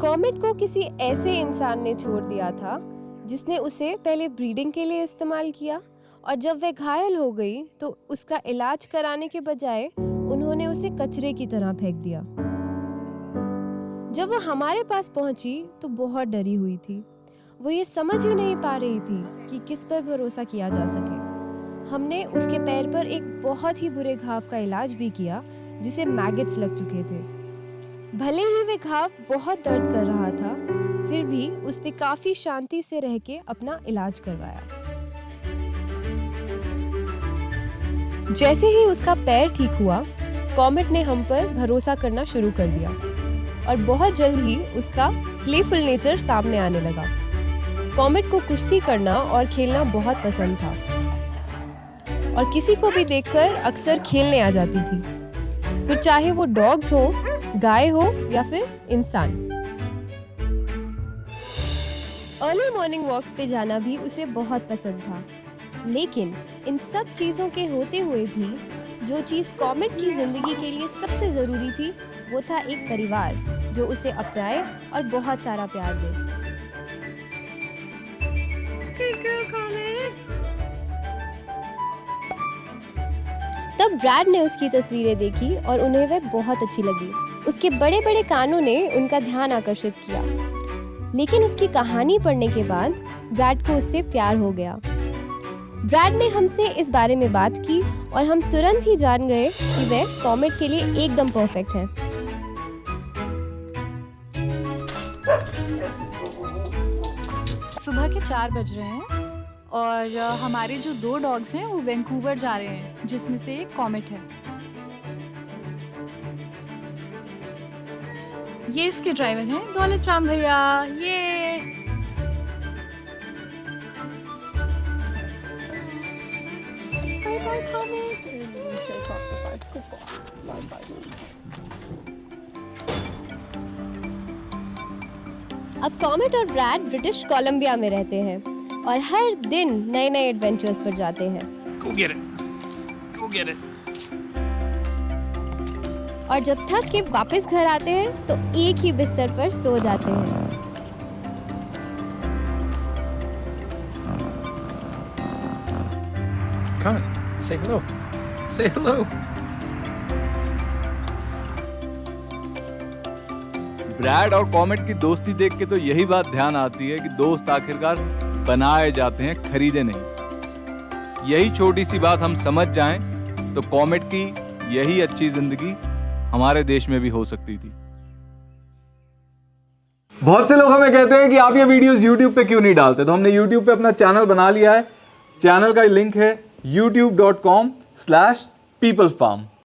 Comet को किसी ऐसे इंसान ने छोड़ दिया था, जिसने उसे पहले ब्रीडिंग के लिए इस्तेमाल किया और जब वह घायल हो गई तो उसका इलाज कराने के बजाय उन्होंने उसे कचरे की तरह फेंक दिया। जब वह हमारे पास पहुँची तो बहुत डरी हुई थी। वो ये समझ ही नहीं पा रही थी कि किस पर भरोसा किया जा सके। हमने उसके पैर पर एक बहुत ही बुरे घाव का इलाज भी किया, जिसे मैगेट्स लग चुके थे। भले ही वे घाव बहुत दर्द कर रहा था, फिर भी उसने काफ़ी शांति से रह के अपना इलाज करवाया। जैसे ही उसका पैर ठीक हुआ, कॉमेट ने हम पर भरोसा करना शुरू कर दिया और बहुत जल्द ही उसका प्लेफुल नेचर सामने आने लगा। कॉमेट को कुश्ती करना और खेलना बहुत पसंद था और किसी को भी देखकर अक्सर खेलने आ जाती थी। फिर चाहे वो डॉग्स हो गाय हो या फिर इंसान। अर्ली मॉर्निंग वॉक्स पे जाना भी उसे बहुत पसंद था। लेकिन इन सब चीज़ों के होते हुए भी जो चीज़ कॉमेट की ज़िंदगी के लिए सबसे ज़रूरी थी, वो था एक परिवार, जो उसे अपनाए और बहुत सारा प्यार दे। तब ब्रैड ने उसकी तस्वीरें देखी और उन्हें वह बहुत अच्छी लगी। उसके बड़े बड़े कानों ने उनका ध्यान आकर्षित किया। लेकिन उसकी कहानी पढ़ने के बाद ब्रैड को उससे प्यार हो गया। ब्रैड ने हमसे इस बारे में बात की और हम तुरंत ही जान गए कि वह कॉमेट के लिए एकदम परफेक्ट है। सुबह के चार बज रहे हैं और हमारे जो दो डॉग्स हैं वो वैंकूवर जा रहे हैं, जिसमें से एक कॉमेट है। ये इसके ड्राइवर हैं दौलत राम भैया ये बाय बाय अब कॉमेट और ब्रैड ब्रिटिश कोलंबिया में रहते हैं और हर दिन नए नए एडवेंचर्स पर जाते हैं Go get it. Go get it. और जब थक के वापस घर आते हैं तो एक ही बिस्तर पर सो जाते हैं Come on. Say hello. Say hello. Brad और कॉमेट की दोस्ती देख के तो यही बात ध्यान आती है कि दोस्त आखिरकार बनाए जाते हैं खरीदे नहीं यही छोटी सी बात हम समझ जाएँ तो कॉमेट की यही अच्छी ज़िंदगी हमारे देश में भी हो सकती थी। बहुत से लोग हमें कहते हैं कि आप ये वीडियोस YouTube पे क्यों नहीं डालते? तो हमने YouTube पे अपना चैनल बना लिया है। चैनल का लिंक है YouTube dot com slash youtube.com/peoplefarm